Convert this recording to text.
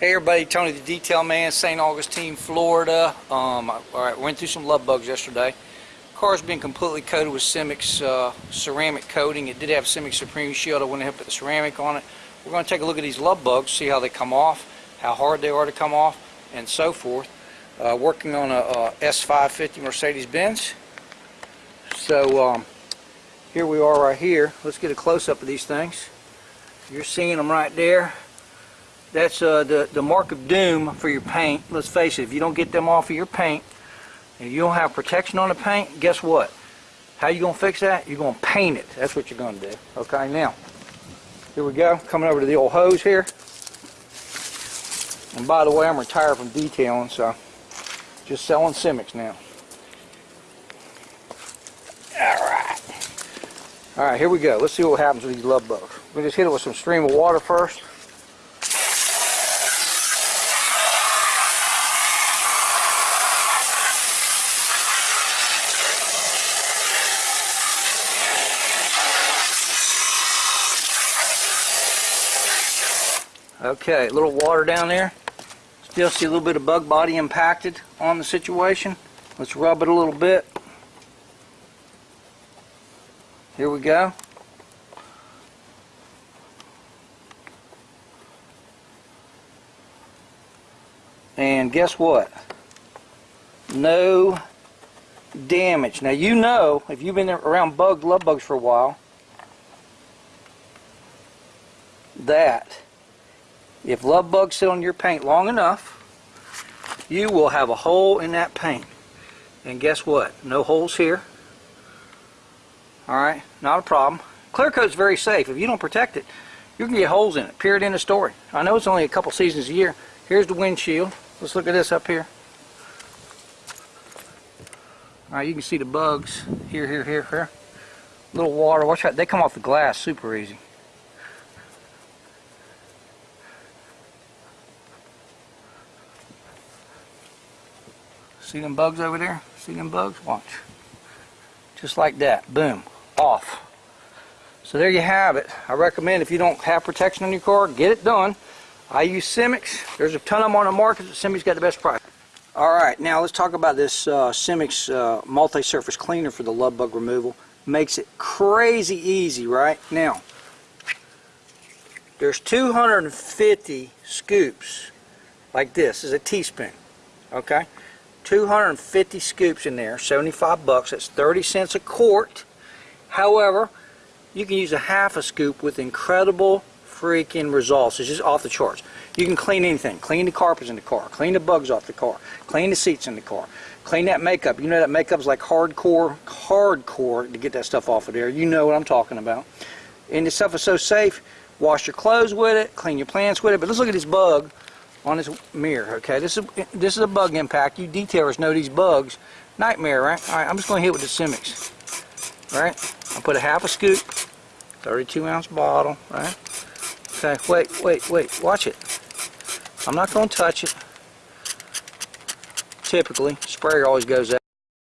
Hey everybody, Tony the Detail Man, St. Augustine, Florida. Um, all right, went through some love bugs yesterday. Car's been completely coated with Simix uh, ceramic coating. It did have Simix Supreme Shield. I went ahead and put the ceramic on it. We're going to take a look at these love bugs, see how they come off, how hard they are to come off, and so forth. Uh, working on a, a S550 Mercedes-Benz. So um, here we are right here. Let's get a close-up of these things. You're seeing them right there. That's uh, the, the mark of doom for your paint. Let's face it, if you don't get them off of your paint, and you don't have protection on the paint, guess what? How you going to fix that? You're going to paint it. That's what you're going to do. Okay, now, here we go. Coming over to the old hose here. And by the way, I'm retired from detailing, so just selling Simix now. Alright. Alright, here we go. Let's see what happens with these love bugs. We'll just hit it with some stream of water first. Okay, a little water down there. Still see a little bit of bug body impacted on the situation. Let's rub it a little bit. Here we go. And guess what? No damage. Now you know, if you've been around bugs, love bugs for a while, that if love bugs sit on your paint long enough, you will have a hole in that paint. And guess what? No holes here. Alright, not a problem. Clear coat's very safe. If you don't protect it, you can get holes in it. Period in the story. I know it's only a couple seasons a year. Here's the windshield. Let's look at this up here. Alright, you can see the bugs. Here, here, here, here. Little water. Watch out. They come off the glass super easy. See them bugs over there? See them bugs? Watch. Just like that. Boom. Off. So there you have it. I recommend if you don't have protection on your car, get it done. I use Simix. There's a ton of them on the market. But Simix got the best price. Alright, now let's talk about this uh, Simix uh, multi-surface cleaner for the love bug removal. Makes it crazy easy, right? Now, there's 250 scoops like this. this is a teaspoon. Okay? 250 scoops in there, 75 bucks. That's 30 cents a quart. However, you can use a half a scoop with incredible freaking results. It's just off the charts. You can clean anything. Clean the carpets in the car. Clean the bugs off the car. Clean the seats in the car. Clean that makeup. You know that makeup is like hardcore, hardcore to get that stuff off of there. You know what I'm talking about. And this stuff is so safe. Wash your clothes with it. Clean your plants with it. But let's look at this bug on this mirror. Okay, this is this is a bug impact. You detailers know these bugs. Nightmare, right? All right, I'm just going to hit with the Simix. Right? I put a half a scoop, 32 ounce bottle. Right? Okay, wait, wait, wait. Watch it. I'm not going to touch it. Typically, sprayer always goes out.